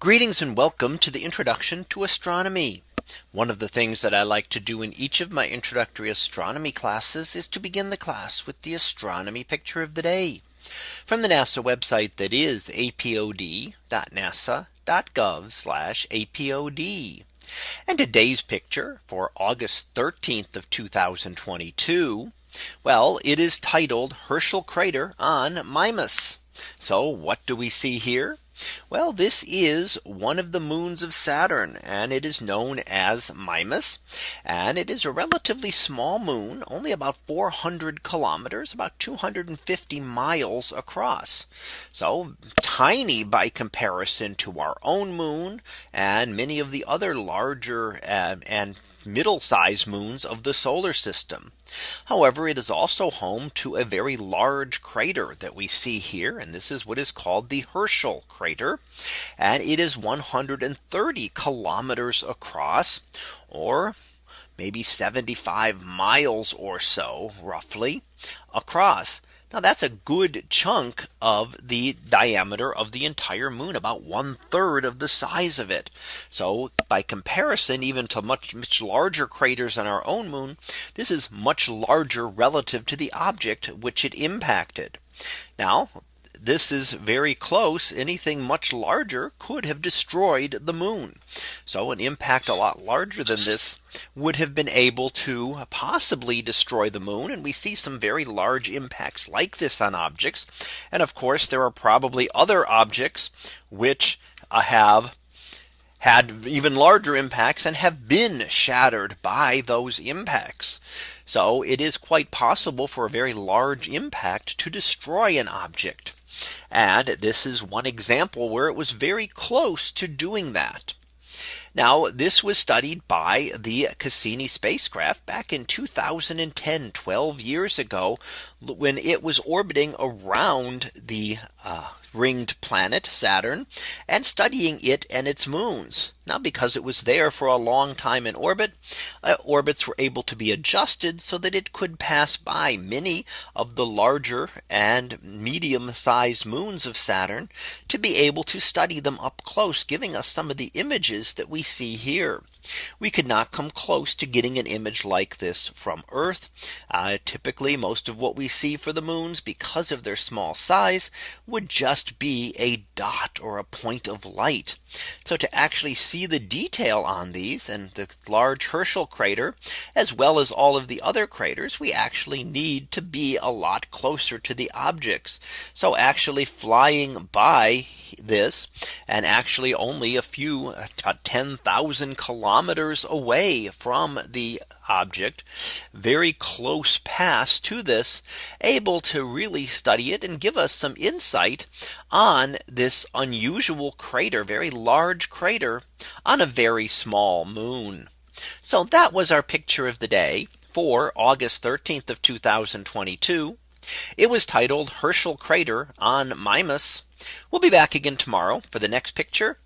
Greetings and welcome to the introduction to astronomy. One of the things that I like to do in each of my introductory astronomy classes is to begin the class with the astronomy picture of the day from the NASA website that is apod.nasa.gov apod. And today's picture for August 13th of 2022. Well, it is titled Herschel crater on Mimas. So what do we see here? Well, this is one of the moons of Saturn and it is known as Mimas. And it is a relatively small moon, only about 400 kilometers, about 250 miles across. So tiny by comparison to our own moon and many of the other larger uh, and middle sized moons of the solar system. However, it is also home to a very large crater that we see here. And this is what is called the Herschel crater. And it is 130 kilometers across or maybe 75 miles or so roughly across. Now that's a good chunk of the diameter of the entire moon about one third of the size of it. So by comparison, even to much much larger craters on our own moon, this is much larger relative to the object which it impacted. Now this is very close. Anything much larger could have destroyed the moon. So an impact a lot larger than this would have been able to possibly destroy the moon. And we see some very large impacts like this on objects. And of course, there are probably other objects which uh, have had even larger impacts and have been shattered by those impacts. So it is quite possible for a very large impact to destroy an object. And this is one example where it was very close to doing that. Now this was studied by the Cassini spacecraft back in 2010 12 years ago when it was orbiting around the uh, ringed planet Saturn and studying it and its moons. Now because it was there for a long time in orbit, uh, orbits were able to be adjusted so that it could pass by many of the larger and medium sized moons of Saturn to be able to study them up close, giving us some of the images that we see here. We could not come close to getting an image like this from Earth. Uh, typically, most of what we see for the moons because of their small size would just be a dot or a point of light. So to actually see the detail on these and the large Herschel crater, as well as all of the other craters, we actually need to be a lot closer to the objects. So actually flying by this and actually only a few uh, 10,000 kilometers away from the object very close pass to this able to really study it and give us some insight on this unusual crater very large crater on a very small moon. So that was our picture of the day for August 13th of 2022. It was titled Herschel crater on Mimas. We'll be back again tomorrow for the next picture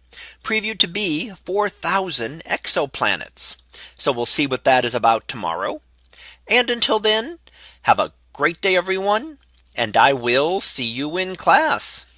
previewed to be 4000 exoplanets. So we'll see what that is about tomorrow. And until then, have a great day, everyone. And I will see you in class.